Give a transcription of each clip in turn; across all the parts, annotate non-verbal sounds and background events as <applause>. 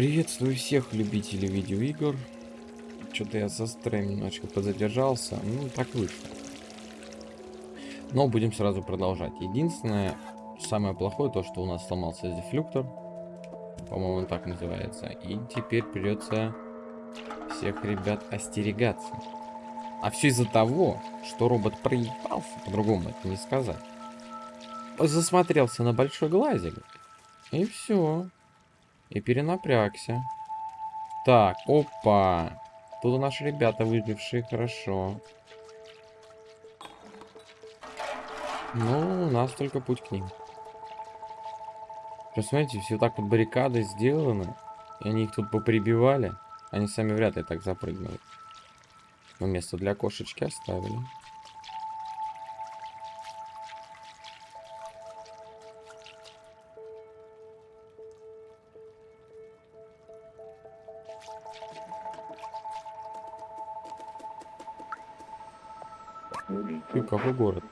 Приветствую всех любителей видеоигр. Что-то я со строем немножечко подзадержался. Ну, так вышло. Но будем сразу продолжать. Единственное, самое плохое, то, что у нас сломался дефлюктор. По-моему, он так называется. И теперь придется всех ребят остерегаться. А все из-за того, что робот проебался, по-другому это не сказать. Засмотрелся на большой глазик. И все. И перенапрягся. Так, опа. Тут наши ребята выжившие, хорошо. Ну, у нас только путь к ним. Посмотрите, все так вот баррикады сделаны. И они их тут поприбивали. Они сами вряд ли так запрыгнут. Но место для кошечки оставили. Какой город?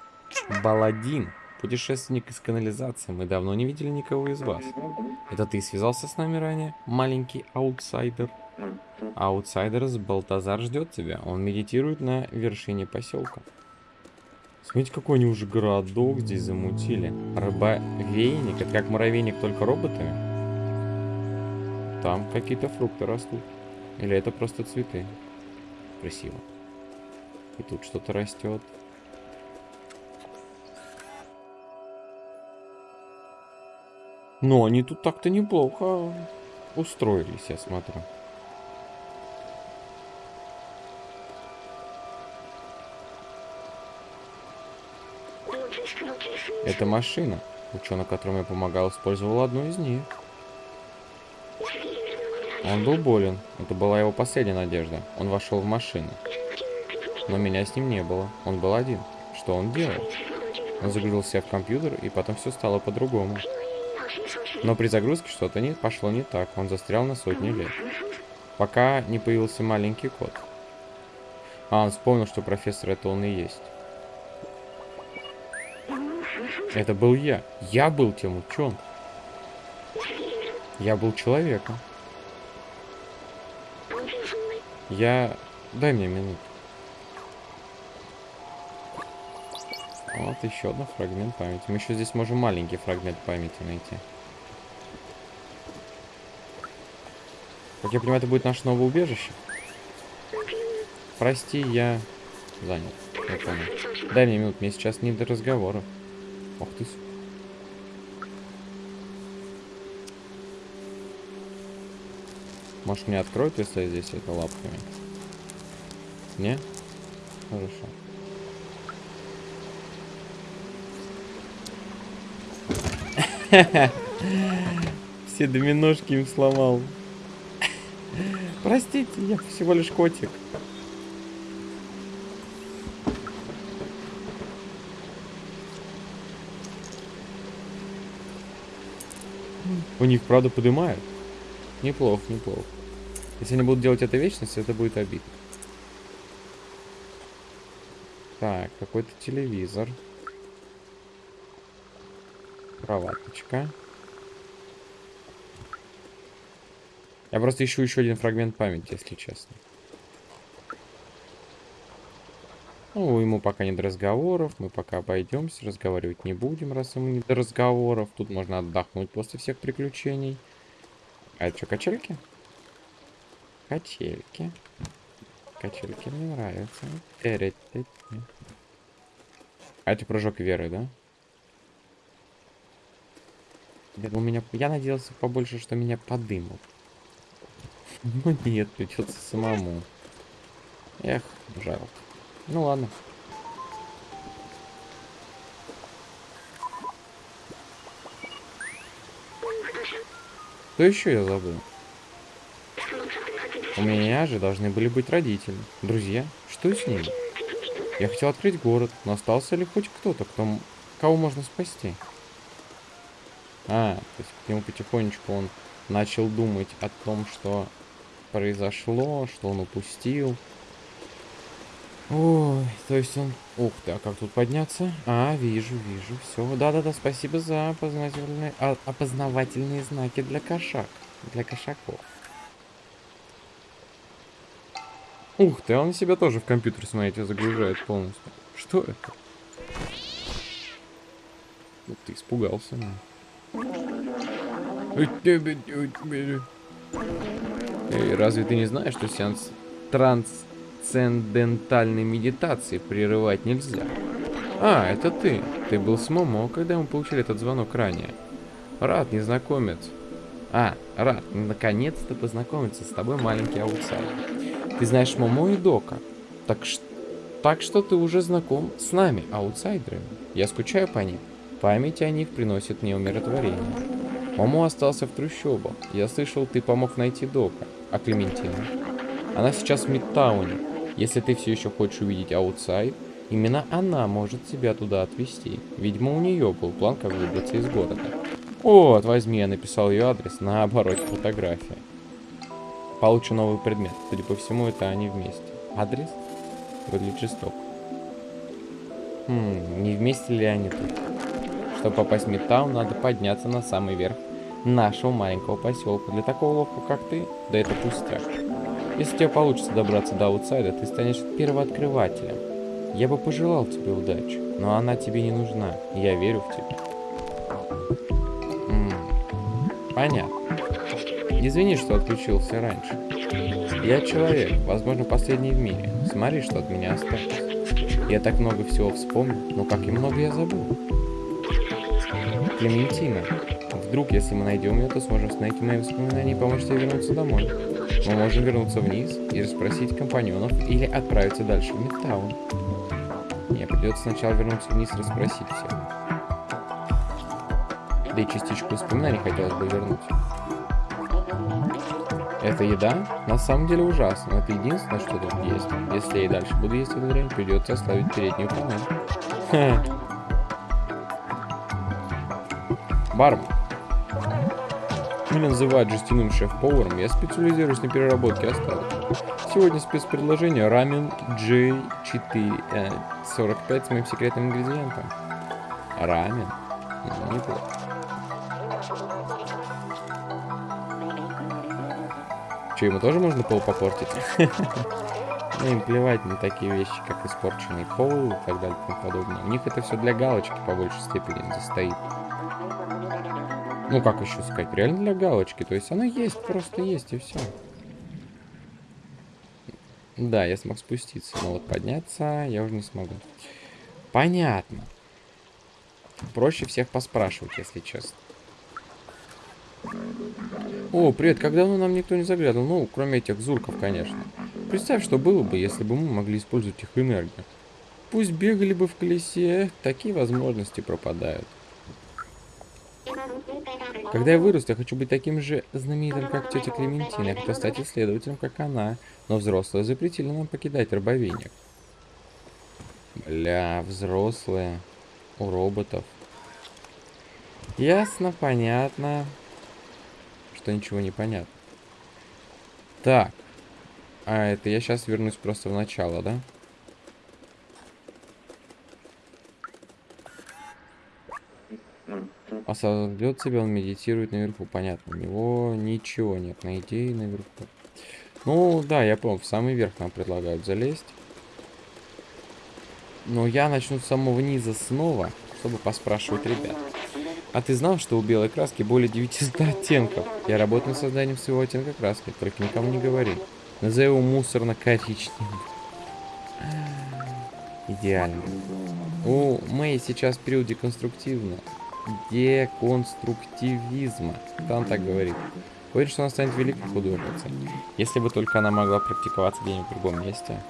Баладин. Путешественник из канализации. Мы давно не видели никого из вас. Это ты связался с нами ранее, маленький аутсайдер? Аутсайдер с Балтазар ждет тебя. Он медитирует на вершине поселка. Смотрите, какой они уже городок здесь замутили. Рыбовейник. Это как муравейник, только роботами. Там какие-то фрукты растут. Или это просто цветы. Красиво. И тут что-то растет. Но они тут так-то неплохо устроились, я смотрю. Это машина. Ученый, которому я помогал, использовал одну из них. Он был болен. Это была его последняя надежда. Он вошел в машину. Но меня с ним не было. Он был один. Что он делал? Он загрузил себя в компьютер, и потом все стало по-другому. Но при загрузке что-то не пошло не так. Он застрял на сотни лет. Пока не появился маленький кот. А, он вспомнил, что профессор это он и есть. Это был я. Я был тем ученым. Я был человеком. Я... Дай мне минуту. Вот еще один фрагмент памяти. Мы еще здесь можем маленький фрагмент памяти найти. Как я понимаю, это будет наше новое убежище. Прости, я занят. Я понял. Дай мне минут, мне сейчас не до разговора. Ох ты. Может мне откроют, если я здесь это лапками? Не? Хорошо. <laughs> Все доминошки им сломал. Простите, я всего лишь котик. У них, правда, поднимают. Неплохо, неплохо. Если они будут делать это вечность, это будет обидно. Так, какой-то телевизор. Кроваточка. Я просто ищу еще один фрагмент памяти, если честно. Ну, ему пока не до разговоров, мы пока обойдемся, разговаривать не будем, раз ему не до разговоров. Тут можно отдохнуть после всех приключений. А это что, качельки? Качельки. Качельки мне нравятся. А это прыжок веры, да? Я, у меня, я надеялся побольше, что меня подымут. Ну нет, придется самому. Эх, жалко. Ну ладно. Что еще я забыл? У меня же должны были быть родители. Друзья, что с ними? Я хотел открыть город, но остался ли хоть кто-то, кто, кого можно спасти? А, то есть к нему потихонечку он начал думать о том, что произошло, что он упустил. Ой, то есть он... Ух ты, а как тут подняться? А, вижу, вижу, все. Да-да-да, спасибо за опознавательные... А, опознавательные знаки для кошак. Для кошаков. Ух ты, он себя тоже в компьютер, смотрите, загружает полностью. Что это? Ух ты, испугался. Ну. Эй, разве ты не знаешь, что сеанс трансцендентальной медитации прерывать нельзя? А, это ты. Ты был с Момо, когда мы получили этот звонок ранее. Рад, незнакомец. А, рад, наконец-то познакомиться с тобой, маленький аутсайдер. Ты знаешь Момо и Дока. Так, ш... так что ты уже знаком с нами, аутсайдерами. Я скучаю по ним. Память о них приносит мне умиротворение. Момо остался в трущобах. Я слышал, ты помог найти Дока. А Клементина? Она сейчас в Мидтауне. Если ты все еще хочешь увидеть outside, именно она может тебя туда отвезти. Видимо, у нее был план, как выбраться из города. Вот, возьми, я написал ее адрес на обороте фотографии. Получу новый предмет. Судя по всему, это они вместе. Адрес? Выглядит жестоко. Хм, не вместе ли они тут? Чтобы попасть в Мидтаун, надо подняться на самый верх нашего маленького поселка. Для такого ловка, как ты, да это пустяк. Если тебе получится добраться до аутсайда, ты станешь первооткрывателем. Я бы пожелал тебе удачи, но она тебе не нужна. Я верю в тебя. М -м, понятно. Извини, что отключился раньше. Я человек, возможно, последний в мире. Смотри, что от меня осталось. Я так много всего вспомнил, но как и много я забыл. Клементина. Вдруг, если мы найдем ее, то сможем найти мои воспоминания и помочь тебе вернуться домой. Мы можем вернуться вниз и расспросить компаньонов или отправиться дальше в Мидтаун. Мне придется сначала вернуться вниз и расспросить всех. Да и частичку воспоминаний хотелось бы вернуть. Эта еда на самом деле ужасна. Это единственное, что тут есть. Если я и дальше буду есть эту дрянь, придется оставить переднюю панель. Бармен. Меня называют жестяным шеф-поваром, я специализируюсь на переработке остатков. Сегодня спецпредложение рамен J4 э, 45 с моим секретным ингредиентом. Рамен? Неплохо. Че, ему тоже можно пол попортить? <laughs> Ну, им плевать на такие вещи, как испорченный пол и так далее и тому подобное. У них это все для галочки по большей степени застоит. Ну, как еще сказать, реально для галочки. То есть оно есть, просто есть, и все. Да, я смог спуститься, но вот подняться я уже не смогу. Понятно. Проще всех поспрашивать, если честно. О, привет, когда давно нам никто не заглядывал? Ну, кроме этих зурков, конечно. Представь, что было бы, если бы мы могли использовать их энергию. Пусть бегали бы в колесе, такие возможности пропадают. Когда я вырасту, я хочу быть таким же знаменитым, как тетя Клементина. Я хочу стать исследователем, как она. Но взрослые запретили нам покидать рабовинник. Бля, взрослые. У роботов. Ясно, понятно. Что ничего не понятно. Так. А, это я сейчас вернусь просто в начало, да? Осознает себя, он медитирует наверху. Понятно, у него ничего нет на идее наверху. Ну, да, я помню, в самый верх нам предлагают залезть. Но я начну с самого низа снова, чтобы поспрашивать ребят. А ты знал, что у белой краски более 900 оттенков? Я работаю над созданием своего оттенка краски, только никому не говори. Назови его мусорно-коричневым. Идеально. У Мэй сейчас период деконструктивно деконструктивизма. Там так говорит. Уверен, что она станет великой художницей. Если бы только она могла практиковаться где-нибудь в другом месте.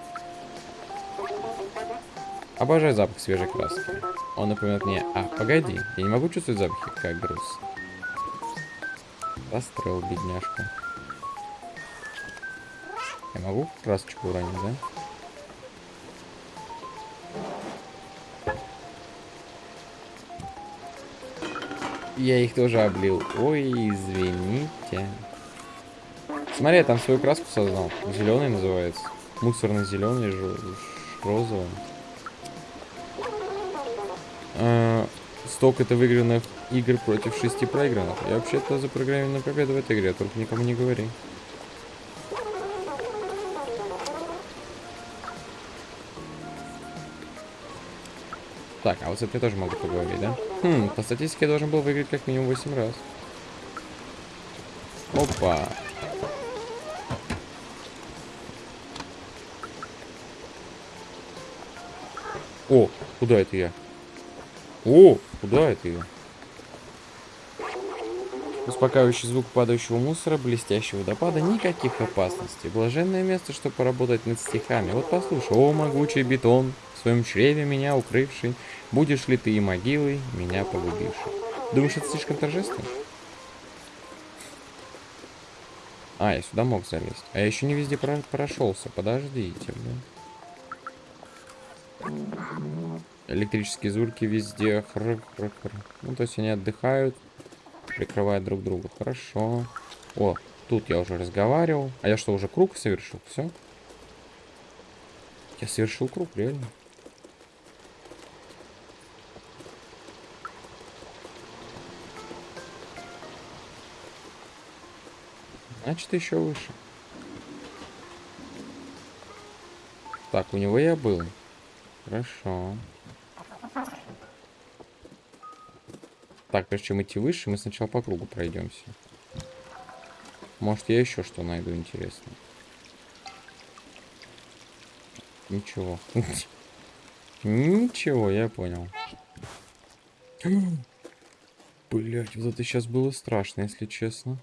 Обожаю запах свежей краски. Он напоминает мне... А, погоди, я не могу чувствовать запахи, как груз. Расстроил бедняжку. Я могу красочку уронить, да? Я их тоже облил. Ой, извините. Смотри, я там свою краску создал. Зеленый называется. Мусорный зеленый, розовый. А, столько это выигранных игр против шести проигранных. Я вообще-то запрограммирован победу в этой игре, только никому не говори. Так, а вот с этой тоже могу поговорить, да? Хм, по статистике я должен был выиграть как минимум 8 раз. Опа. О, куда это я? О, куда это я? Успокаивающий звук падающего мусора, блестящего водопада, никаких опасностей. Блаженное место, чтобы поработать над стихами. Вот послушай, о, могучий бетон, в своем чреве меня укрывший, будешь ли ты и могилой, меня погубивший. Думаешь, это слишком торжественно? А, я сюда мог залезть. А я еще не везде про прошелся. Подождите, блин. Электрические звуки везде. Хр -хр -хр. Ну, то есть они отдыхают, прикрывают друг друга. Хорошо. О, тут я уже разговаривал. А я что, уже круг совершил? Все? Я совершил круг, реально. Значит, еще выше. Так, у него я был. Хорошо. Так, прежде чем идти выше, мы сначала по кругу пройдемся. Может, я еще что найду интересное. Ничего. Ничего, я понял. Блять, вот это сейчас было страшно, если честно.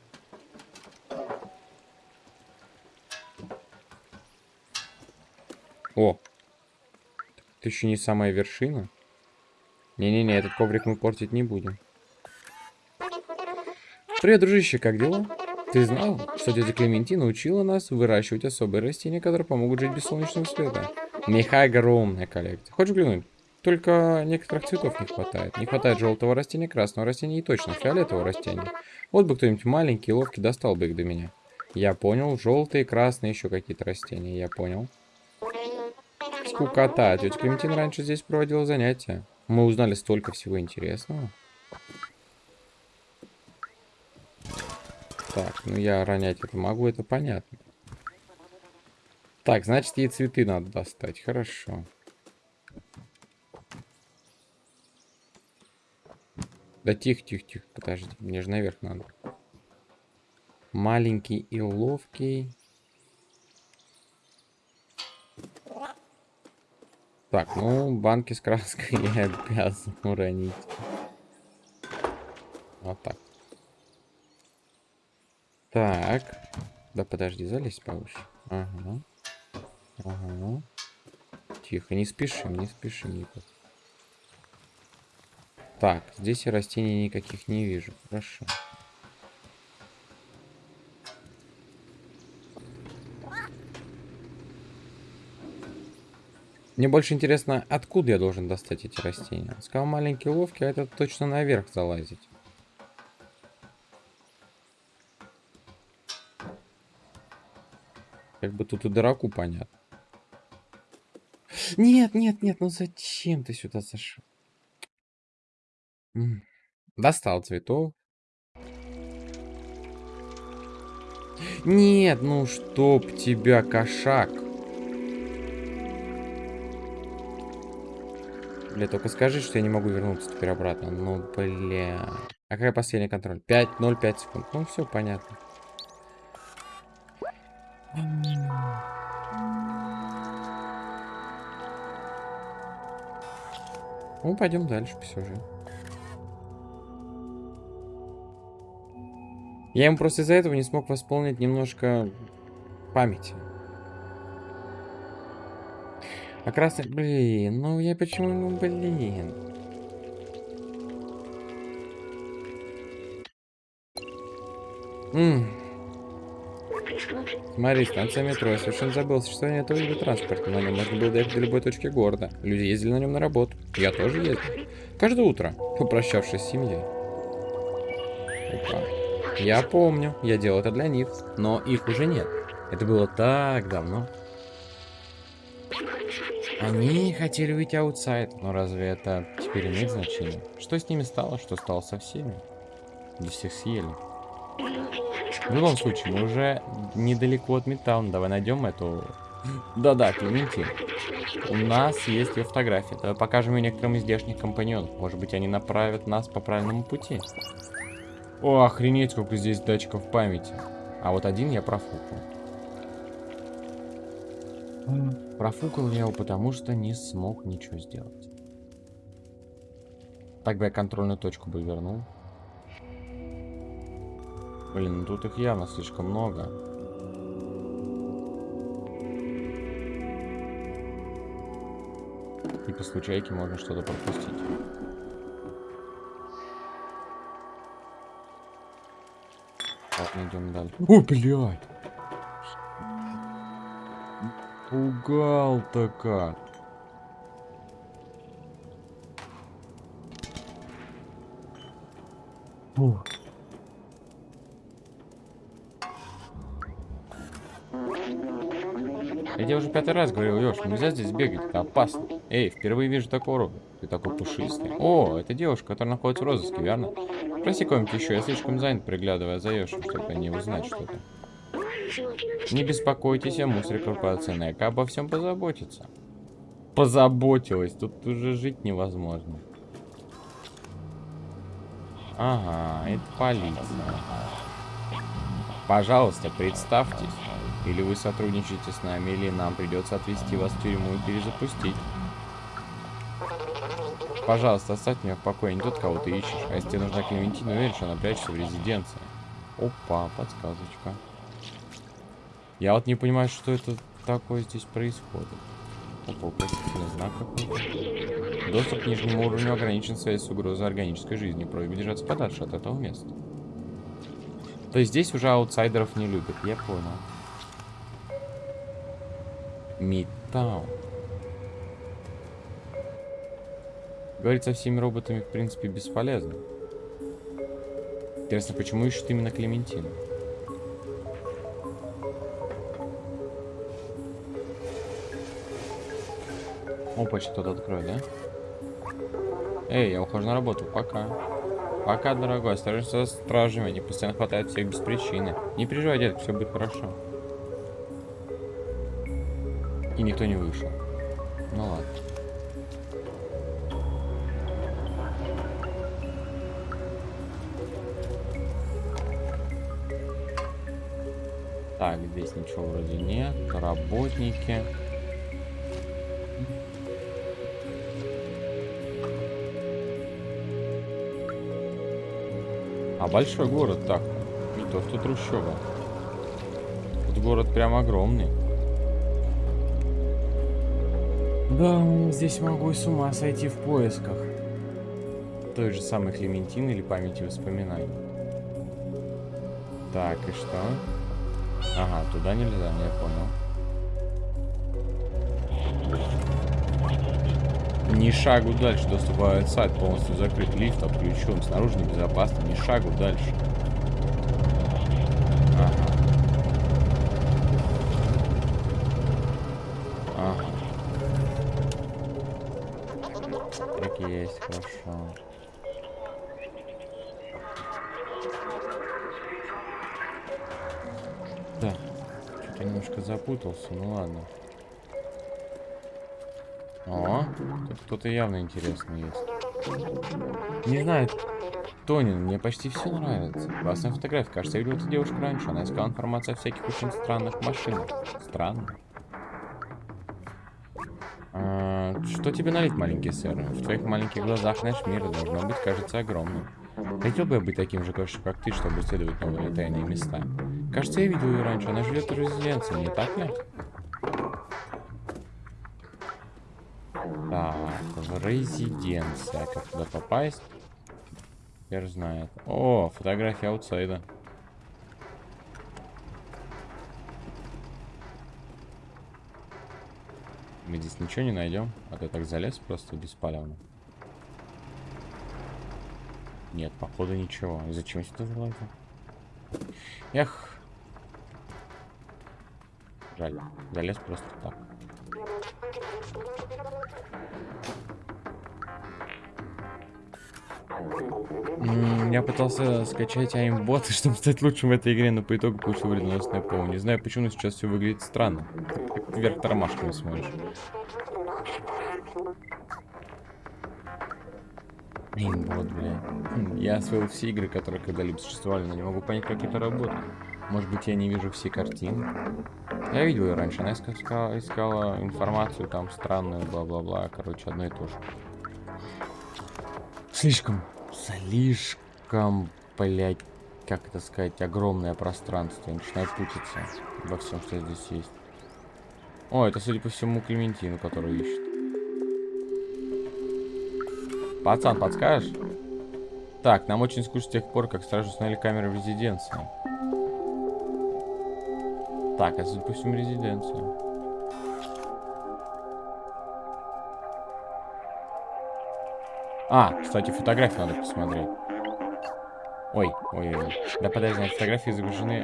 Это еще не самая вершина. Не-не-не, этот коврик мы портить не будем. Привет, дружище, как дела? Ты знал, что тетя Клементина учила нас выращивать особые растения, которые помогут жить без солнечного света? У огромная коллекция. Хочешь взглянуть? Только некоторых цветов не хватает. Не хватает желтого растения, красного растения и точно фиолетового растения. Вот бы кто-нибудь маленький ловкий достал бы их до меня. Я понял. Желтые, красные, еще какие-то растения. Я понял. Скукота. Тетя Клементина раньше здесь проводила занятия. Мы узнали столько всего интересного. Так, ну я ронять это могу, это понятно. Так, значит, ей цветы надо достать. Хорошо. Да тихо, тихо, тихо, подожди. Мне же наверх надо. Маленький и ловкий. Так, ну, банки с краской <laughs> я обязан уронить. Вот так. Так. Да подожди, залезь повыше. Ага. Ага. Тихо, не спешим, не спешим никак. Так, здесь я растений никаких не вижу. Хорошо. Мне больше интересно, откуда я должен достать эти растения. Сказал маленький ловкий, а это точно наверх залазить. Как бы тут и дураку понятно. Нет, нет, нет, ну зачем ты сюда зашел? Достал цветов. Нет, ну чтоб тебя, кошак. Бля, только скажи, что я не могу вернуться теперь обратно. Ну, бля. А какая последний контроль? 5, 0, 5 секунд. Ну, все понятно. Ну, пойдем дальше по сюжету. Я ему просто из-за этого не смог восполнить немножко памяти. А красный... Блин, ну я почему... Ну, блин. Ммм. Смотри, станция метро. Я совершенно забыл существование этого вида транспорта. На нем можно было доехать до любой точки города. Люди ездили на нем на работу. Я тоже ездил. Каждое утро, попрощавшись с семьей. Опа. Я помню, я делал это для них, но их уже нет. Это было так давно. Они хотели выйти аутсайд, но разве это теперь имеет значение? Что с ними стало, что стало со всеми? Да всех съели. В любом случае, мы уже недалеко от Метауна. Давай найдем эту Да-да, Клементин. У нас есть ее фотография. Давай покажем ее некоторым из здешних компаньонов. Может быть, они направят нас по правильному пути. О, охренеть, сколько здесь датчиков памяти. А вот один я профукал. Профукал я его, потому что не смог ничего сделать. Так бы я контрольную точку бы вернул. Блин, ну тут их явно слишком много. И по случайке можно что-то пропустить. Ладно, идем дальше. О, блядь! Пугал-то как. Фух. Я тебе уже пятый раз говорил, Леш, нельзя здесь бегать, это опасно. Эй, впервые вижу такого рода. Ты такой пушистый. О, это девушка, которая находится в розыске, верно? Спроси кого-нибудь еще, я слишком занят, приглядывая за Йошем, чтобы не узнать что-то. Не беспокойтесь, я мусор корпорации Нека обо всем позаботится. Позаботилась, тут уже жить невозможно. Ага, это полиция. Пожалуйста, представьтесь. Или вы сотрудничаете с нами, или нам придется отвезти вас в тюрьму и перезапустить. Пожалуйста, оставь меня в покое, не тот, кого ты ищешь. А если тебе нужна Клементина, уверен, что она прячется в резиденции. Опа, подсказочка. Я вот не понимаю, что это такое здесь происходит. Опа, знак какой-то. Доступ к нижнему уровню ограничен связь с угрозой органической жизни. Просьба держаться подальше от этого места. То есть здесь уже аутсайдеров не любят, я понял. Мидтаун. Говорить со всеми роботами, в принципе, бесполезно. Интересно, почему ищут именно Клементину? Опа, что-то открой, да? Эй, я ухожу на работу, пока. Пока, дорогой, осторожно со стражами, они постоянно хватают всех без причины. Не переживай, детка, все будет хорошо. И никто не вышел. Ну ладно. Так, здесь ничего вроде нет. Работники. Большой город так. Не то, что трущоба. Тут город прям огромный. Да, здесь могу и с ума сойти в поисках. Той же самой Клементины или памяти воспоминаний. Так, и что? Ага, туда нельзя, я понял. Ни шагу дальше. Доступ в сайт полностью закрыт. Лифт отключен. Снаружи небезопасно. Ни шагу дальше. Ага. Ага. Так и есть, хорошо. Да. Что-то немножко запутался. Ну ладно. Тут кто-то явно интересный есть. Не знаю, Тонин, мне почти все нравится. Классная фотография. Кажется, я видел эту девушку раньше. Она искала информацию о всяких очень странных машинах. Странно. А, что тебе налить, маленький сэр? В твоих маленьких глазах наш мир должно быть, кажется, огромным. Хотел бы я быть таким же как ты, чтобы исследовать новые тайные места. Кажется, я видел ее раньше. Она живет в резиденции, не так ли? Так, в резиденция. Как туда попасть? Теперь знает. О, фотография аутсайда. Мы здесь ничего не найдем. А ты так залез просто беспалевно. Нет, походу ничего. Зачем сюда залазил? Эх. Жаль. Залез просто так. Я пытался скачать аимбота, <laughs> чтобы стать лучшим в этой игре, но по итогу получил вредоносное ПО. Не знаю почему, но сейчас все выглядит странно. Вверх тормашками смотришь. Аимбот, бля. Хм, Я освоил все игры, которые когда-либо существовали, но не могу понять, как это работает. Может быть, я не вижу все картины. Я видел ее раньше, она искала, искала информацию там странную, бла-бла-бла. Короче, одно и то же. Слишком, слишком, блять, как это сказать, огромное пространство. Я начинаю путаться во всем, что здесь есть. О, это, судя по всему, Клементину, которую ищет. Пацан, подскажешь? Так, нам очень скучно с тех пор, как стражи установили камеры в резиденции. Так, это, судя резиденция. А, кстати, фотографии надо посмотреть. Ой, ой, ой. Да подожди, на фотографии загружены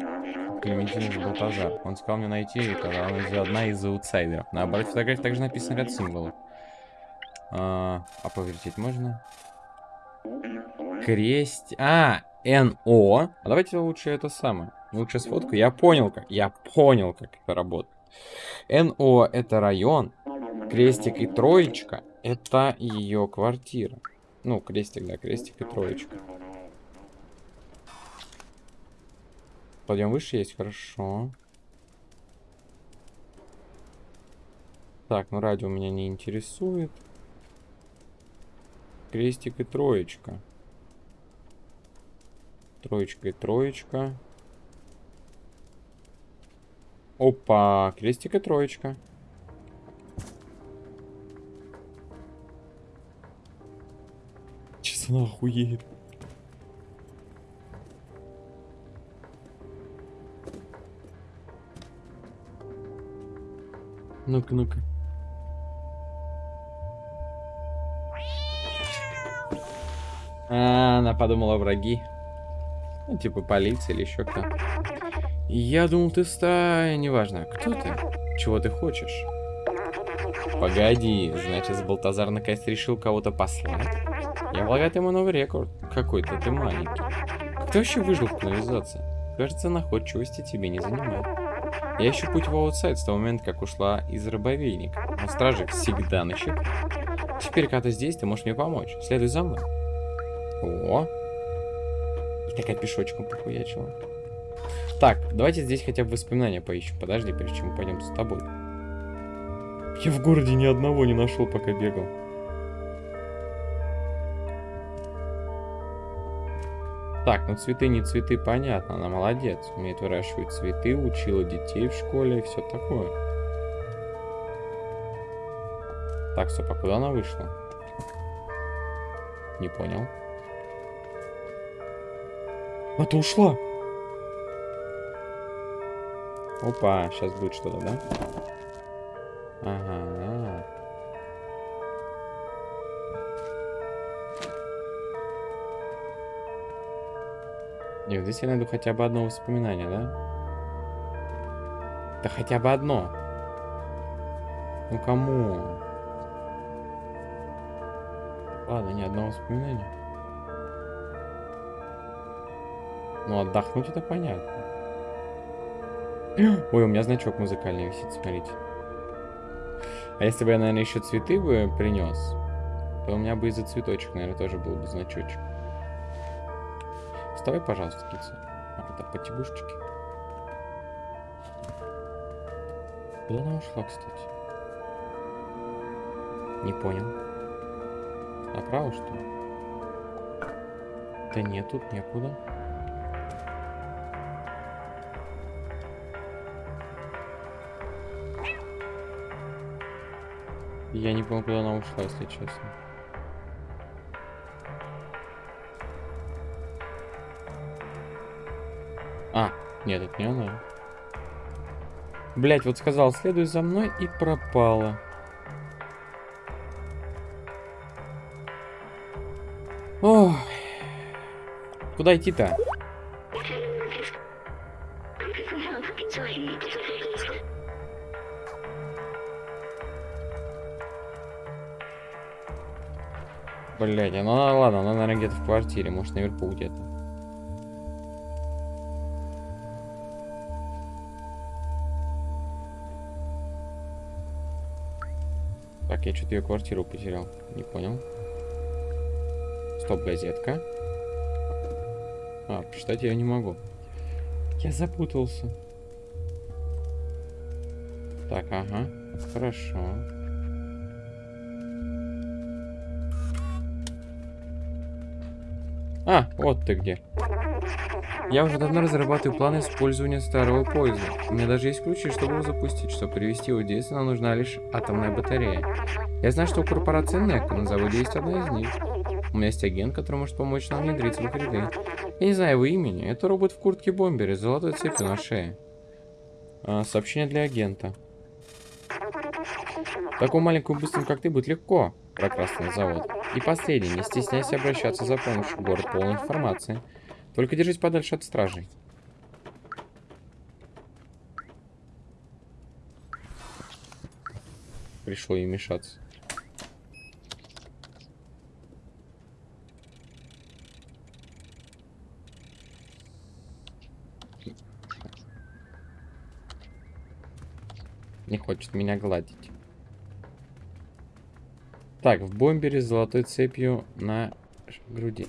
Клементин Балтазар. Он сказал мне найти ее, когда она одна из аутсайдеров. На обороте фотографии также написан ряд символов. А, а повертеть можно? Крест... А, НО. А давайте лучше это самое. Лучше сфотку. Я понял, как. Я понял, как это работает. НО это район. Крестик и троечка это ее квартира. Ну, крестик, да, крестик и троечка. Подъем выше есть, хорошо. Так, ну радио меня не интересует. Крестик и троечка. Троечка и троечка. Опа, крестик и троечка. Сейчас она охуеет. Ну-ка, ну-ка. А, она подумала враги. Ну, типа полиция или еще кто. Я думал, ты стая, неважно. Кто ты? Чего ты хочешь? Погоди, значит, Балтазар наконец решил кого-то послать? Я полагаю, ему новый рекорд. Какой-то ты маленький. Ты вообще выжил в канализации? Кажется, находчивости тебе не занимает. Я ищу путь в аутсайд с того момента, как ушла из рабовейника. Но стражик всегда на счету. Теперь, когда ты здесь, ты можешь мне помочь. Следуй за мной. О! И такая пешочком похуячила. Так, давайте здесь хотя бы воспоминания поищем. Подожди, прежде чем мы пойдем с тобой. Я в городе ни одного не нашел, пока бегал. Так, ну цветы не цветы, понятно, она молодец. Умеет выращивать цветы, учила детей в школе и все такое. Так, стоп, а куда она вышла? Не понял. А ты ушла? Опа, сейчас будет что-то, да? Ага. Нет, здесь я найду хотя бы одно воспоминание, да? Да хотя бы одно. Ну кому? Ладно, ни одного воспоминания. Ну, отдохнуть это понятно. <gasps> Ой, у меня значок музыкальный висит, смотрите. А если бы я, наверное, еще цветы бы принес, то у меня бы из-за цветочек, наверное, тоже был бы значочек. Вставай, пожалуйста, кица. А, это потягушечки. Куда она ушла, кстати? Не понял. Направо, что ли? Да нет, тут некуда. Я не помню, куда она ушла, если честно. А, нет, это не она. Блять, вот сказал, следуй за мной и пропала. Ох. Куда идти-то? Блять, ну ладно, она, наверное, где-то в квартире, может, наверху где-то. Так, я что-то ее квартиру потерял. Не понял. Стоп, газетка. А, прочитать я не могу. Я запутался. Так, ага. Хорошо. Вот ты где. Я уже давно разрабатываю планы использования старого поезда. У меня даже есть ключи, чтобы его запустить. Чтобы привести его в действие, нам нужна лишь атомная батарея. Я знаю, что у корпорации NEC на заводе есть одна из них. У меня есть агент, который может помочь нам внедриться в их ряды. Я не знаю его имени. Это робот в куртке бомбере с золотой цепью на шее. А, сообщение для агента. Такому маленькому быстрому, как ты, будет легко на завод. И последний, не стесняйся обращаться за помощью. Город полной информации. Только держись подальше от стражей. Пришло ей мешаться. Не хочет меня гладить. Так, в бомбере с золотой цепью на груди.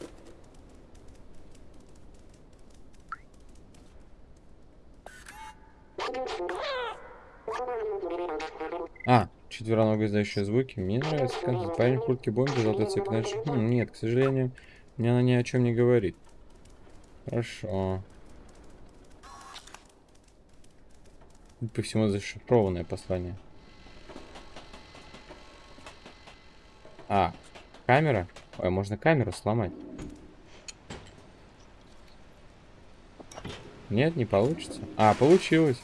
А, четвероногие издающие звуки. Мне нравится концерт. Парень в куртке бомбе, золотой цепь. Дальше. Хм, нет, к сожалению, мне она ни о чем не говорит. Хорошо. По всему зашифрованное послание. А, камера? Ой, можно камеру сломать. Нет, не получится. А, получилось.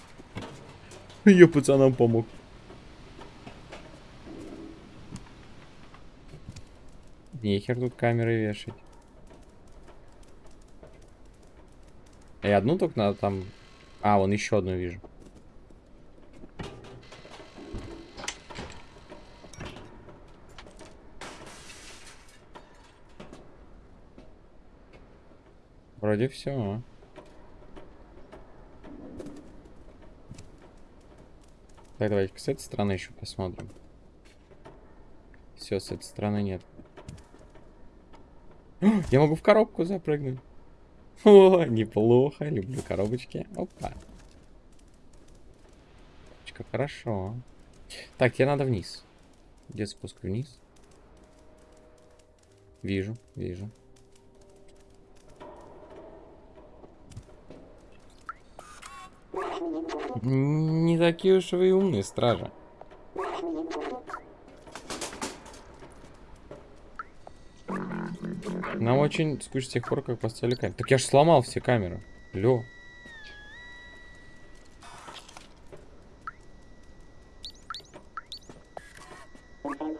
Я пацанам помог. Нехер тут камеры вешать. И одну только надо там... А, вон еще одну вижу. Вроде все. Так, давайте с этой стороны еще посмотрим. Все, с этой стороны нет. <gasps> Я могу в коробку запрыгнуть. <laughs> О, неплохо. Люблю коробочки. Опа. Хорошо. Так, тебе надо вниз. Где спуск вниз? Вижу, вижу. Не такие уж вы умные, стража. Нам очень скучно с тех пор, как поставили камеру. Так я ж сломал все камеры. Лё.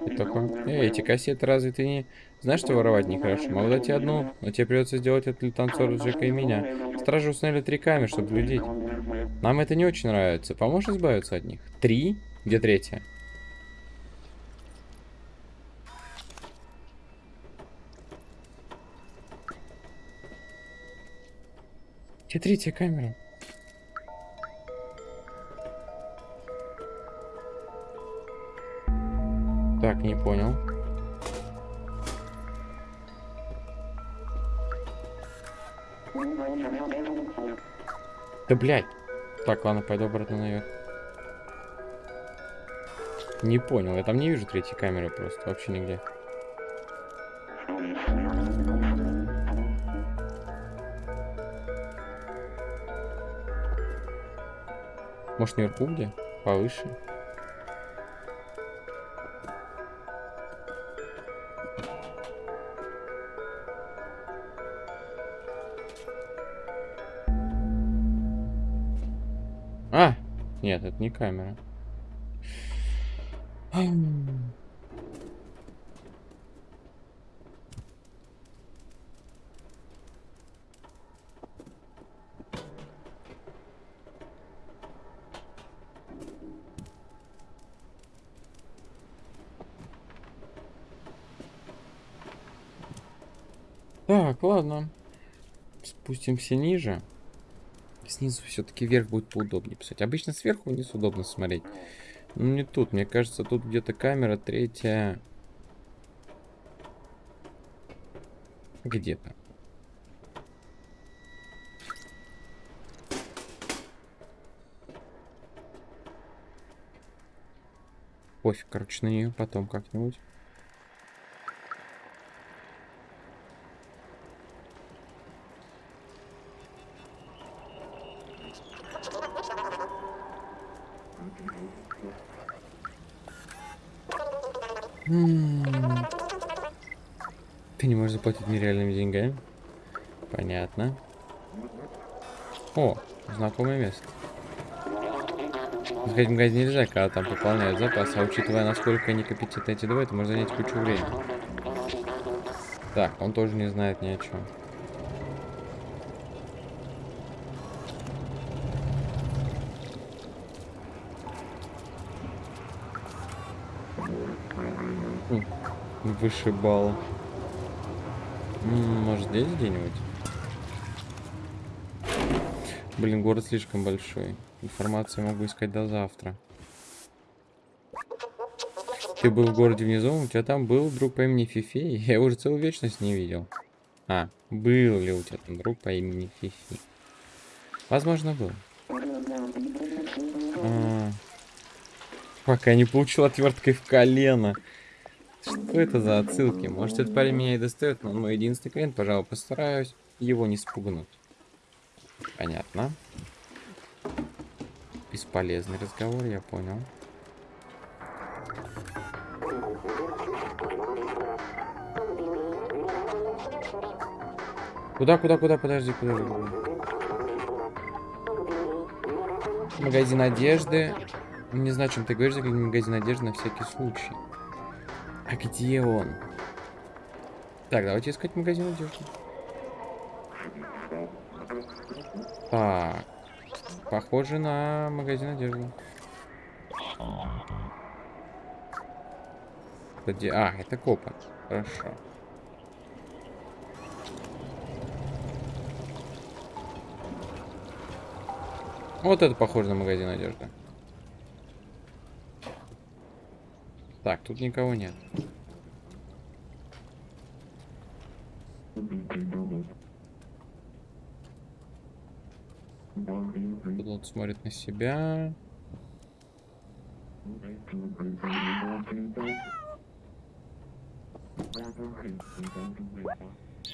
И такой, эй, эти кассеты разве ты не... Знаешь, что воровать нехорошо? Могу дать тебе одну, но тебе придется сделать это для танцора Джека и меня. Стражи установили три камеры, чтобы глядеть. Нам это не очень нравится. Поможешь избавиться от них? Три? Где третья? Где третья камера? Так, не понял. Да блядь. Так, ладно, пойду обратно наверх. Не понял, я там не вижу третьей камеры просто, вообще нигде. Может, наверху где? Повыше? не камера. Так, ладно. Спустимся ниже. Снизу все-таки вверх будет поудобнее писать. Обычно сверху вниз удобно смотреть. Но не тут. Мне кажется, тут где-то камера третья. Где-то. Пофиг, короче, на нее потом как-нибудь. Ты заплатить нереальными деньгами? Понятно. О, знакомое место. Сходить в магазин нельзя, когда там пополняют запас, а учитывая, насколько они компетентны эти два, это может занять кучу времени. Так, он тоже не знает ни о чем. Вышибал. Может здесь где-нибудь? Блин, город слишком большой. Информацию могу искать до завтра. Ты был в городе внизу, у тебя там был друг по имени Фифи? <laughs> Я уже целую вечность не видел. А, был ли у тебя там друг по имени Фифи? Возможно, был. А, пока не получил отверткой в колено. Что это за отсылки? Может, этот парень меня и достает, но он мой единственный клиент, пожалуй, постараюсь его не спугнуть. Понятно. Бесполезный разговор, я понял. Куда, куда, куда, подожди, куда? Магазин одежды. Не знаю, чем ты говоришь, загляни магазин одежды на всякий случай. А где он? Так, давайте искать магазин одежды. Так. Похоже на магазин одежды. Где? А, это копа. Хорошо. Вот это похоже на магазин одежды. Так, тут никого нет. Пилот смотрит на себя.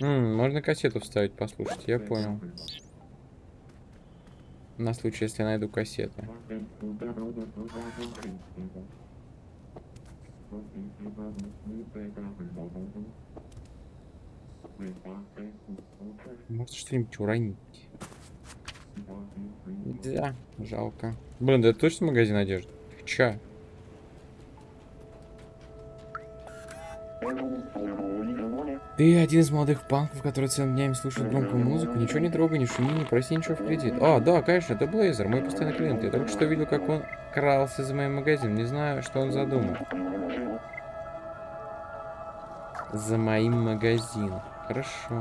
М можно кассету вставить, послушать, я понял. На случай, если найду кассеты. Может что-нибудь уронить. Нельзя, жалко. Блин, да это точно магазин одежды? Ча? Ты один из молодых панков, который целыми днями слушает громкую музыку, ничего не трогай, не шуми, не проси ничего в кредит. А, да, конечно, это Блейзер, мой постоянный клиент. Я только что видел, как он крался за моим магазином. Не знаю, что он задумал. За моим магазином. Хорошо.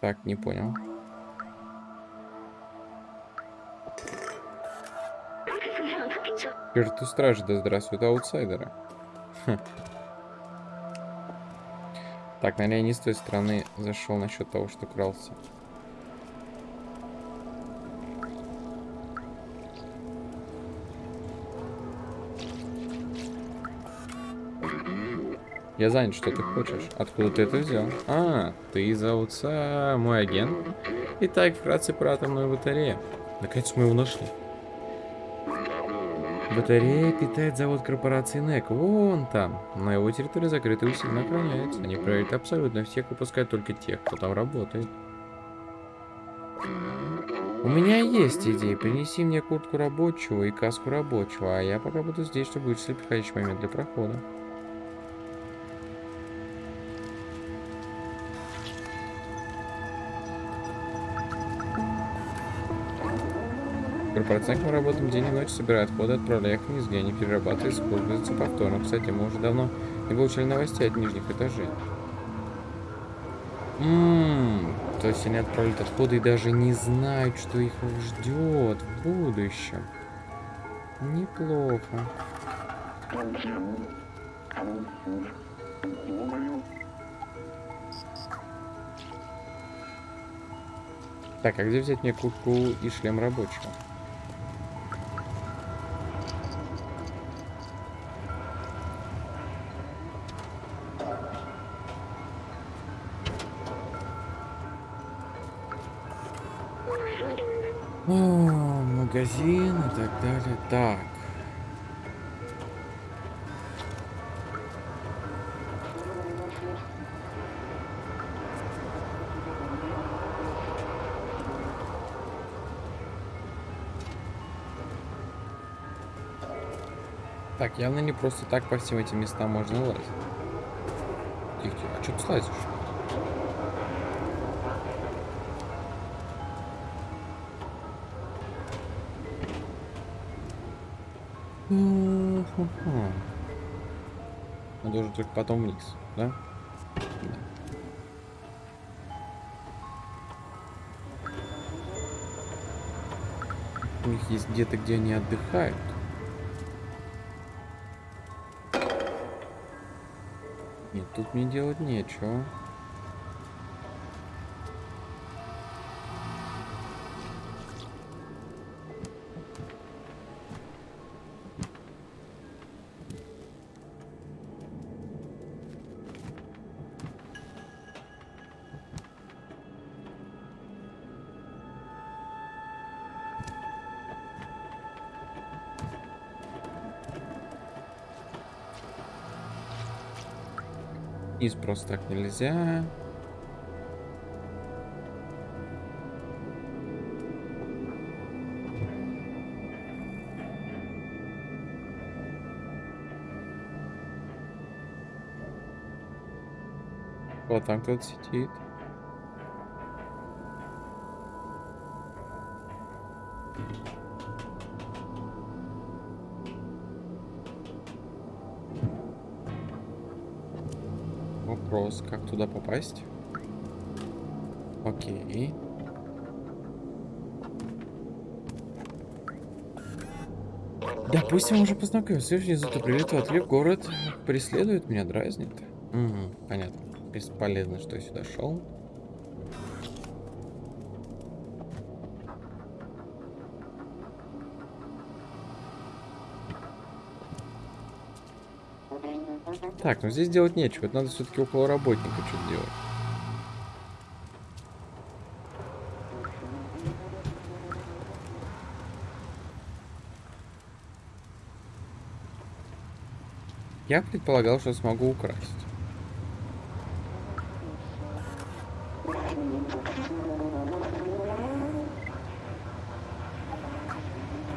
Так, не понял. Черту стражи, да здравствуют аутсайдеры. Хм. Так, наверное, я не с той стороны зашел насчет того, что крался. Я занят, что ты хочешь? Откуда ты это взял? А, ты зовут мой агент? Итак, вкратце про атомную батарею. Наконец мы его нашли. Батарея питает завод корпорации НЭК. Вон там. На его территории закрытый усиленно охраняется. Они проверяют абсолютно всех, выпускают только тех, кто там работает. У меня есть идея. Принеси мне куртку рабочего и каску рабочего, а я пока буду здесь, чтобы вычислить подходящий момент для прохода. Корпорация мы работаем день и ночь, собирая отходы, отправляя их вниз, где они перерабатывают, используются повторно. Кстати, мы уже давно не получали новостей от нижних этажей. Ммм, то есть они отправляют отходы и даже не знают, что их ждет в будущем. Неплохо. Так, а где взять мне куртку и шлем рабочего? Так. Так, явно не просто так по всем этим местам можно лазить. Тихо. А что ты слазишь? Хм-хм-хм. Надо уже только потом вниз, да? Да. У них есть где-то, где они отдыхают. Нет, тут мне делать нечего. Просто так нельзя. Вот там кто-то сидит. Вопрос, как туда попасть? Окей. Допустим, уже познакомился. Внизу-то прилетел отлив. Город преследует меня, дразнит. Угу, понятно. Бесполезно, что я сюда шел. Так, ну здесь делать нечего. Это надо все-таки около работника что-то делать. Я предполагал, что смогу украсть.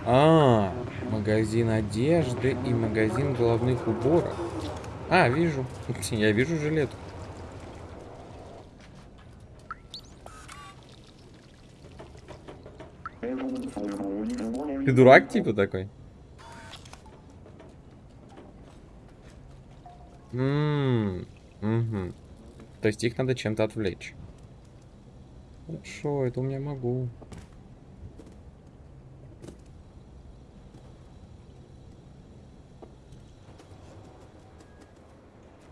А, магазин одежды и магазин головных уборов. А, вижу. Я вижу жилетку. Ты дурак типа такой? Угу. То есть их надо чем-то отвлечь. Хорошо, это у меня могу.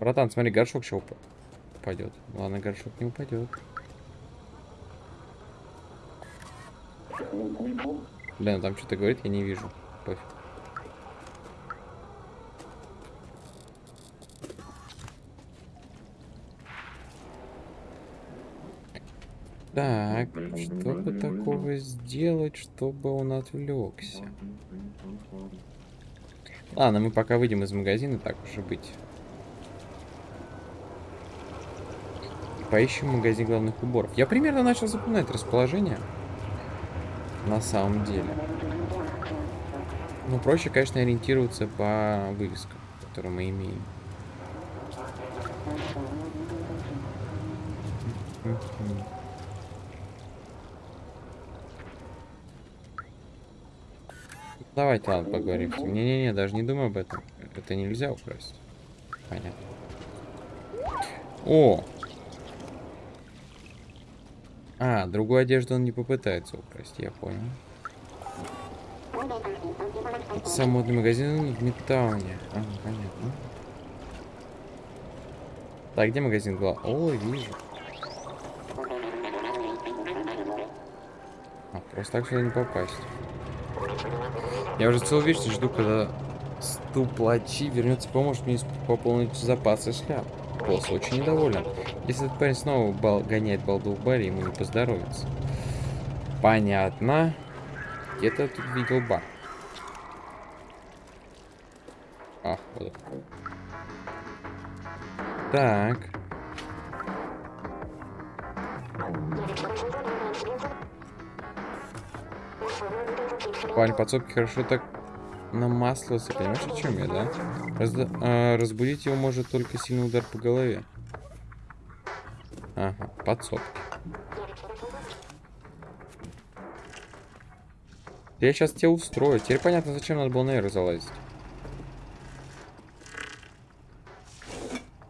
Братан, смотри, горшок еще уп упадет. Ладно, горшок не упадет. Блин, там что-то говорит, я не вижу. Пофиг. Так, что бы такого сделать, чтобы он отвлекся? Ладно, мы пока выйдем из магазина, так уже быть. Поищем магазин главных уборов. Я примерно начал запоминать расположение. На самом деле. Ну, проще, конечно, ориентироваться по вывескам, которые мы имеем. Давайте, ладно, поговорим. Не-не-не, даже не думай об этом. Это нельзя украсть. Понятно. О! А, другую одежду он не попытается украсть, я понял. Модный магазин в Мидтауне. А, понятно. Так, где магазин был? О, вижу. А, просто так сюда не попасть. Я уже целую вечность жду, когда ступлачи вернется поможет мне пополнить запасы шляп. Босс очень недоволен. Если этот парень снова бал гоняет балду в баре, ему не поздоровится. Понятно. Где-то тут видел бар. А, вот. Так. Парень подсобки хорошо так намаслился, понимаешь, о чем я, да? Раз, а, разбудить его может только сильный удар по голове. Ага, подсобки. Я сейчас тебя устрою. Теперь понятно, зачем надо было наверх залазить.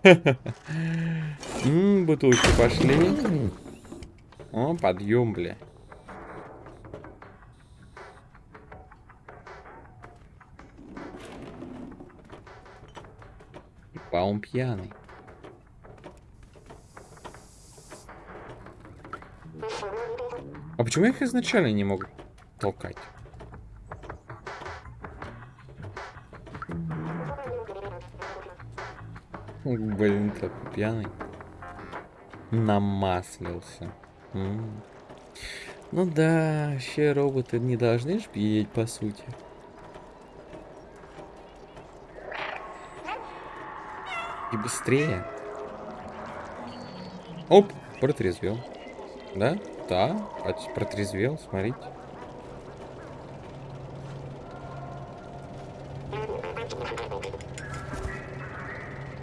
<laughs> Ммм, бутылки пошли. О, подъем, бля. А он пьяный. А почему я их изначально не могу толкать? Блин, так пьяный. Намаслился. М -м. Ну да, вообще роботы не должны ж пьеть, по сути. И быстрее. Оп, протрезвел. Да? Да, протрезвел, смотрите.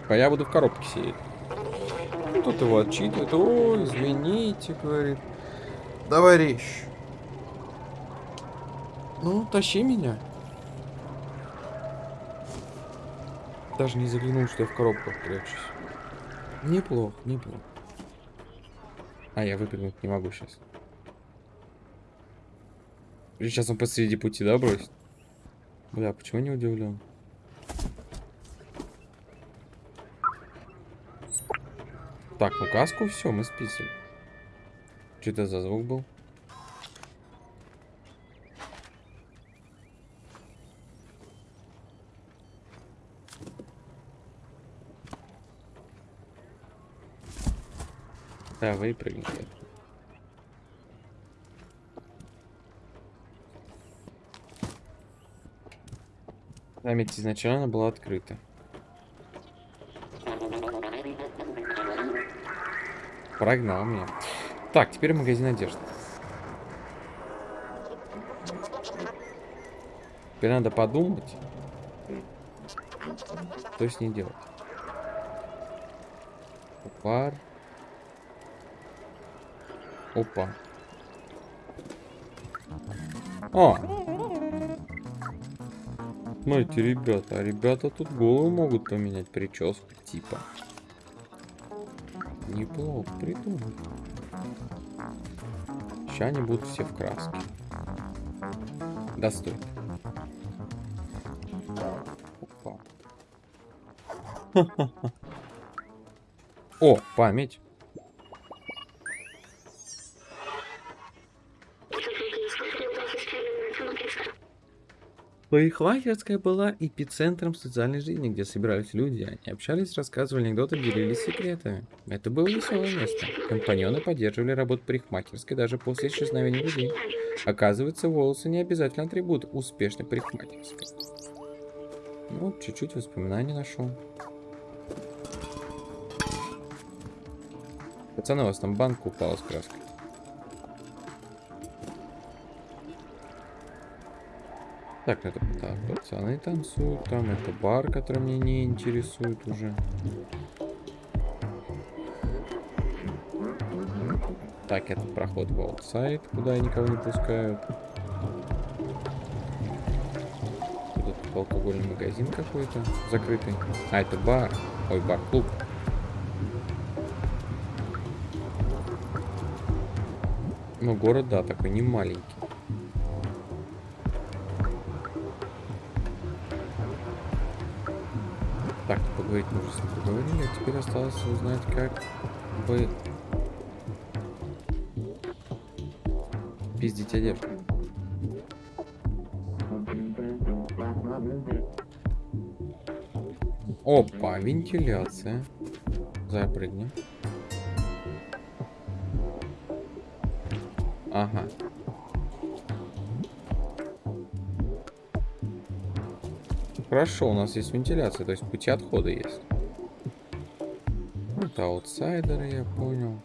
А я буду в коробке сидеть. Ну, тут его отчитывает. О, извините, говорит. Товарищ. Ну, тащи меня. Даже не заглянул, что я в коробках прячусь. Неплохо, неплохо. А, я выпрыгнуть не могу сейчас. Сейчас он посреди пути, да, бросит? Бля, почему не удивлен? Так, ну каску все, мы списали. Что это за звук был? Да, выпрыгни. Память изначально была открыта. Прогнал меня. Так, теперь магазин одежды. Теперь надо подумать, что с ней делать. Пар. Опа. О! Смотрите, ребята, а ребята тут голову могут поменять прическу, типа. Неплохо придумали. Сейчас они будут все в краске. Да стой. Опа. <laughs> О, память. Парикмахерская была эпицентром социальной жизни, где собирались люди. Они общались, рассказывали анекдоты, делились секретами. Это было веселое место. Компаньоны поддерживали работу парикмахерской даже после исчезновения людей. Оказывается, волосы не обязательно атрибут успешной парикмахерской. Ну, чуть-чуть воспоминаний нашел. Пацаны, у вас там банка упала с краской. Так, это так, пацаны танцуют, там это бар, который меня не интересует уже. Так, это проход в аутсайд, куда никого не пускают. алкогольный магазин какой-то закрытый. А, это бар. Ой, бар-клуб. Ну, город, да, такой не маленький. Так, поговорить мы уже с ним поговорили, а теперь осталось узнать, как бы пиздить одежду. Опа, вентиляция. Запрыгни. Хорошо, у нас есть вентиляция, то есть пути отхода есть. Это аутсайдеры, я понял.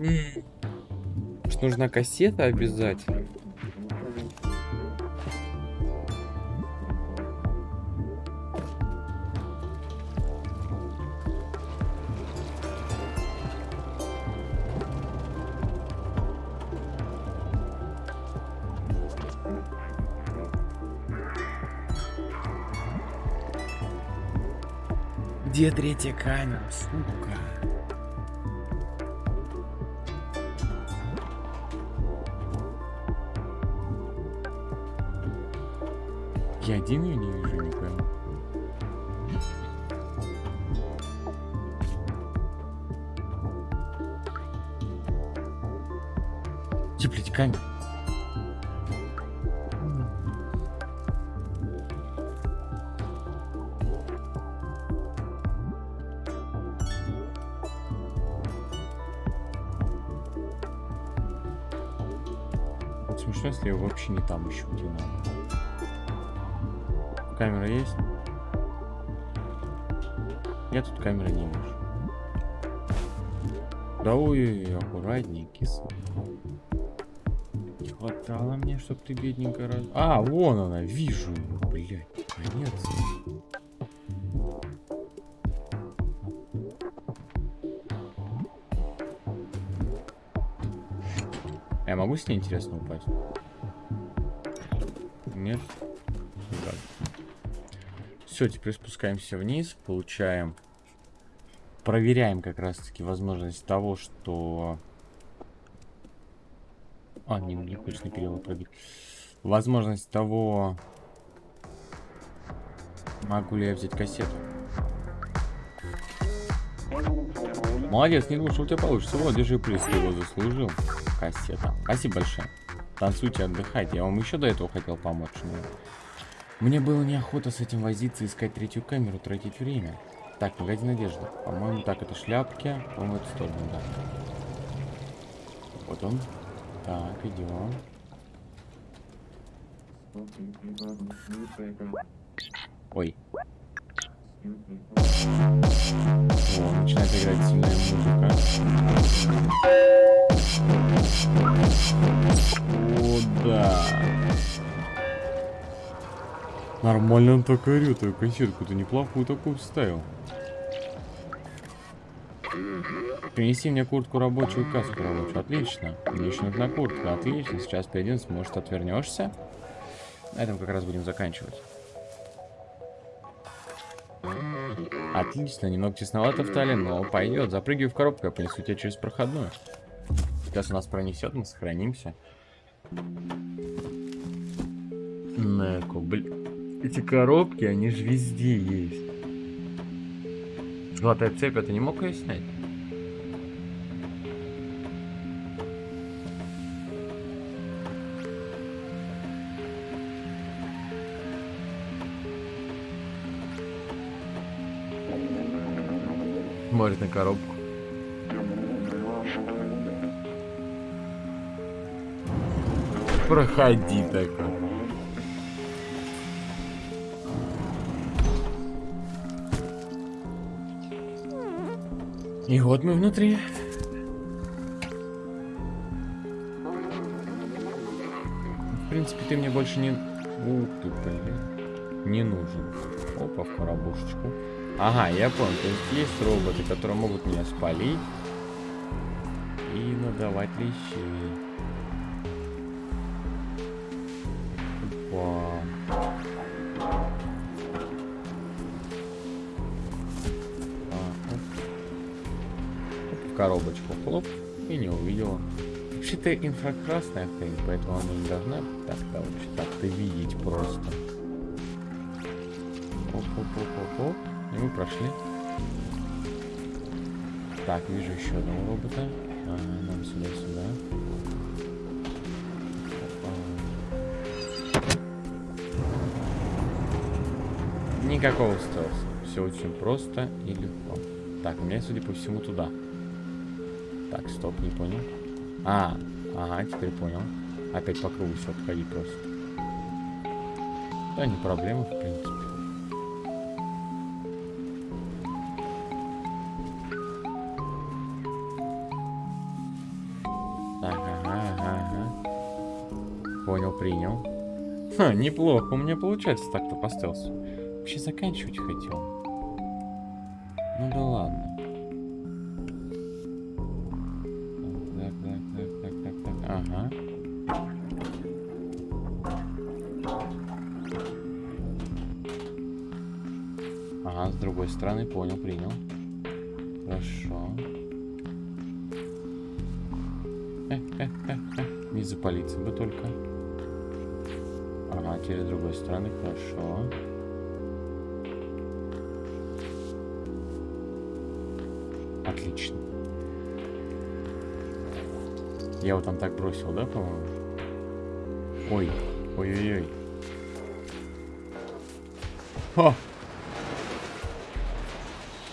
Может, нужна кассета обязательно? Где третья камера, сука? Я один ее не вижу, не пойму. Камера? Вот смешно, если я вообще не там ищу, где надо. Камера есть? Я тут камеры не вижу. Да ой, аккуратней, киса. Не хватало мне, чтоб ты бедненько раз... А, вон она, вижу ее, блядь, конец. Я могу с ней интересно упасть? Нет? Все, теперь спускаемся вниз, получаем, проверяем как раз-таки возможность того, что... А, не, не на перевод пробить. Возможность того, могу ли я взять кассету. Молодец, не думал, что у тебя получится. Вот, держи приз, ты его заслужил. Кассета. Спасибо большое. Танцуйте, отдыхайте. Я вам еще до этого хотел помочь. Но... Мне было неохота с этим возиться, искать третью камеру, тратить время. Так, магазин одежды. По-моему, так, это шляпки. По-моему, эту сторону, да. Вот он. Так, идем. Ой. О, начинает играть сильная музыка. О, да. Нормально он так орёт, а консервку ты неплохую такую вставил. Принеси мне куртку рабочую, каску рабочую. Отлично. Еще нужна куртка. Отлично. Сейчас перейдем. Может, отвернешься? На этом как раз будем заканчивать. Отлично. Немного тесновато в талии, но пойдет. Запрыгивай в коробку, я понесу тебя через проходную. Сейчас у нас пронесет, мы сохранимся. Неко, блин. Эти коробки, они же везде есть. Золотая цепь, ты не мог ее снять? Смотрит на коробку. Проходи такой. И вот мы внутри. В принципе, ты мне больше не... Ух ты, блин. Не нужен. Опа, в коробушечку. Ага, я понял. То есть есть роботы, которые могут меня спалить и надавать лещей. Вообще-то инфракрасная хрень, поэтому она не должна так вообще так-то видеть просто. Оп-оп-оп-оп-оп. И мы прошли. Так, вижу еще одного робота. А, нам сюда-сюда. Никакого стелса. Все очень просто и легко. Так, у меня, судя по всему, туда. Так, стоп, не понял. А, ага, теперь понял. Опять по кругу все обходить просто. Да, не проблема, в принципе. Так, ага, ага, ага. Понял, принял. Ха, неплохо у меня получается так-то по стелсу. Вообще заканчивать хотел. Не запалиться бы только. Ага, теперь с другой стороны, хорошо. Отлично. Я вот там так бросил, да, по-моему? Ой, ой-ой-ой. О!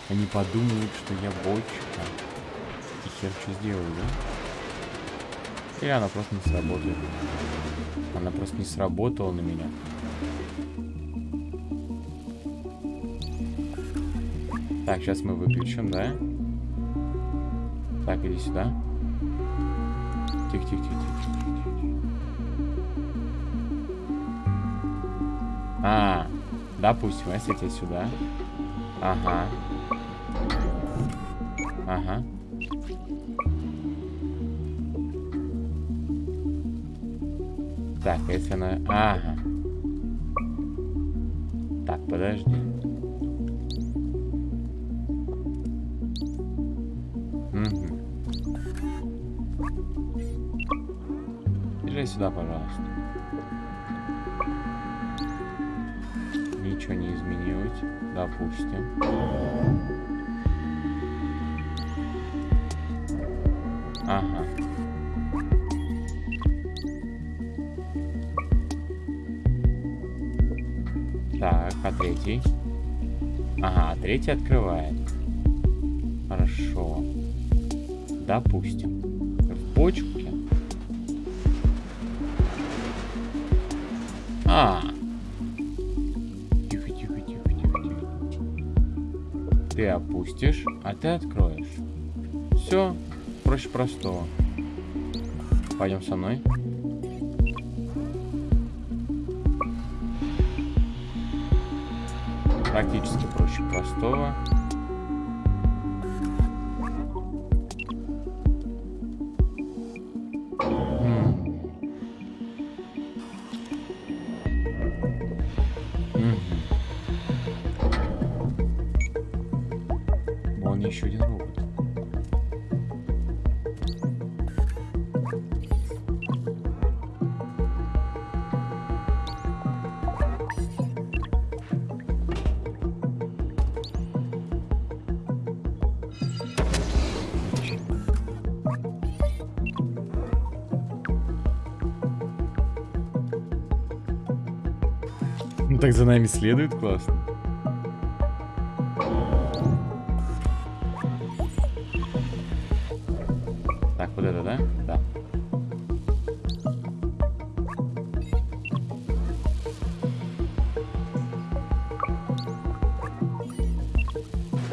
Они подумают, что я бочка. И хер что сделаю, да? Или она просто не сработает. Она просто не сработала на меня. Так, сейчас мы выключим, да? Так, иди сюда. Тихо, тихо, тихо, тихо, тихо, тихо. А, допустим, если я сюда. Ага. Так, если она... Ага. Так, подожди. Угу. Езжай сюда, пожалуйста. Ничего не изменилось. Допустим. Третий? Ага, третий открывает. Хорошо. Допустим. В почке. А. Тихо, тихо, тихо, тихо, тихо. Ты опустишь, а ты откроешь. Все, проще простого. Пойдем со мной. Практически проще простого. Нами следует классно. Так, вот это, да? Да.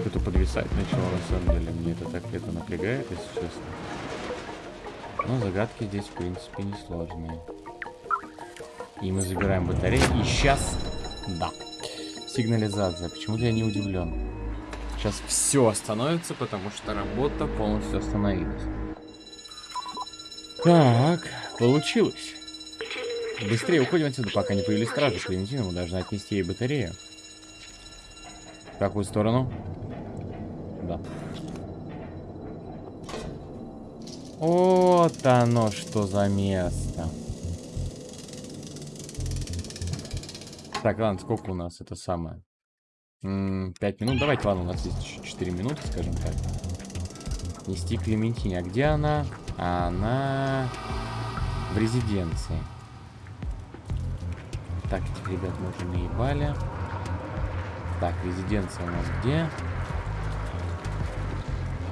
Кто-то подвисает. писать начало, на самом деле. Мне это так это напрягает, если честно. Но загадки здесь, в принципе, несложные. И мы забираем батарею. И сейчас... Да. Сигнализация. Почему-то я не удивлен. Сейчас все остановится, потому что работа полностью остановилась. Так, получилось. Быстрее уходим отсюда, пока не появились стражи. Клементина мы должны отнести ей батарею. В какую сторону? Да. Вот оно что за место. Так, ладно, сколько у нас это самое? Пять минут. Давайте, ладно, у нас есть 4 минуты, скажем так. Нести Клементине. А где она? Она в резиденции. Так, этих ребят мы уже наебали. Так, резиденция у нас где?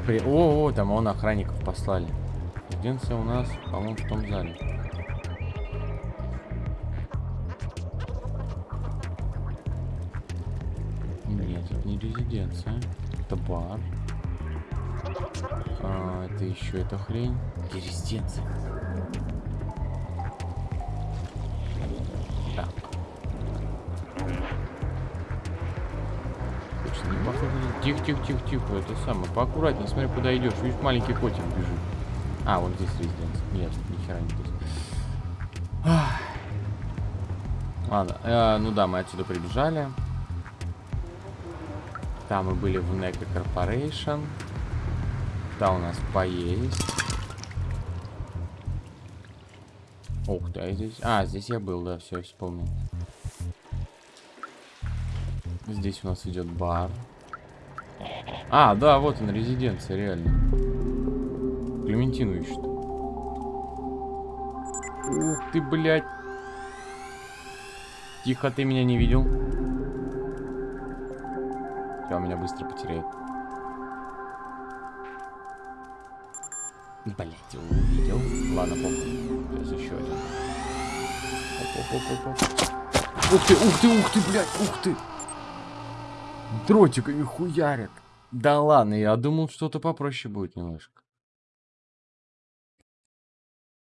При... О, о, там он охранников послали. Резиденция у нас, по-моему, в том зале. Это бар. А, это еще эта хрень. Где резиденция? Так. Точно не похоже. Тихо, тихо, тихо, тихо. Это самое. Поаккуратнее, смотри, куда идешь. Видишь, маленький котик бежит. А, вот здесь резиденция. Нет, ни хера не здесь. Ладно, э, ну да, мы отсюда прибежали. Там мы были в NECA Corporation. Да, у нас поесть. Ух ты, а здесь... А, здесь я был, да, все, вспомнил. Здесь у нас идет бар. А, да, вот он, резиденция, реально. Клементину ищут. Ух ты, блядь. Тихо, ты меня не видел. Все, меня быстро потеряет. Блять, увидел. Ладно, похуй. Сейчас еще один. Оп, оп, оп, оп, Ух ты, ух ты, ух ты, блядь, ух ты. Дротиками хуярят. Да ладно, я думал, что-то попроще будет немножко.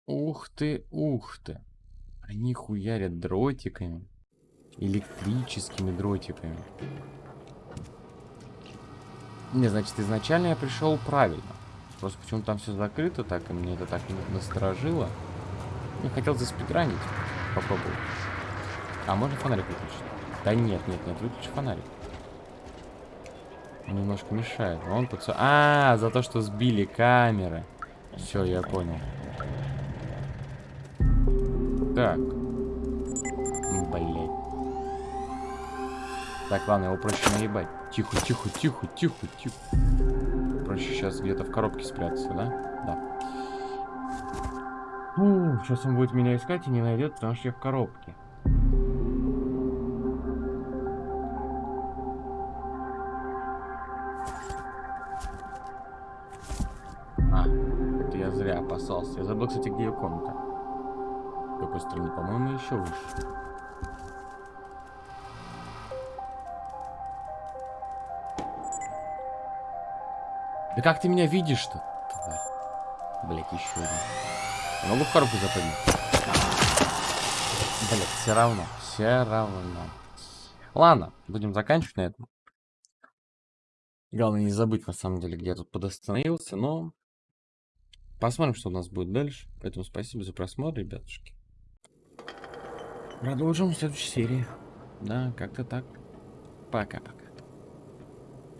Ух ты, ух ты. Они хуярят дротиками. Электрическими дротиками. Не, значит, изначально я пришел правильно. Просто почему-то там все закрыто так, и мне это так насторожило. Не хотел заспидранить. Попробую. А, можно фонарик выключить? Да нет, нет, нет, выключи фонарик. Он немножко мешает. Он под... А, за то, что сбили камеры. Все, я понял. Так. Так, ладно, его проще наебать. Тихо, тихо, тихо, тихо, тихо. Проще сейчас где-то в коробке спрятаться, да? Да. Фу, сейчас он будет меня искать и не найдет, потому что я в коробке. А, это я зря опасался. Я забыл, кстати, где ее комната. Какой стороны? По-моему, еще выше. Да как ты меня видишь-то? Блять, еще один. Я могу в коробку запрыгнуть? Блять, все равно. Все равно. Ладно, будем заканчивать на этом. Главное не забыть, на самом деле, где я тут подостановился, но... Посмотрим, что у нас будет дальше. Поэтому спасибо за просмотр, ребятушки. Продолжим в следующей серии. Да, как-то так. Пока-пока.